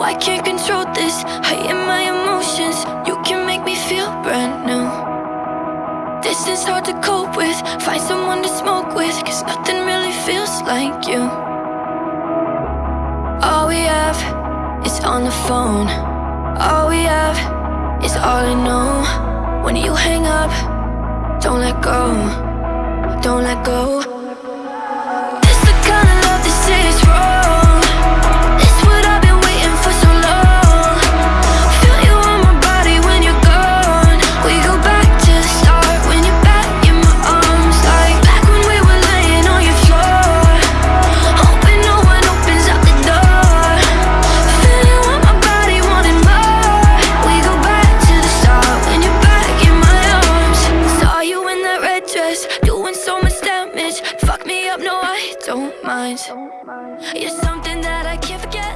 I can't control this. I am my emotions You can make me feel brand new. Distance hard to cope with. Find someone to smoke with Cause nothing really feels like you. All we have is on the phone. All we have is all I know. When you hang up, don't let go doing so much damage. Fuck me up, no I don't mind. You're something that I can't forget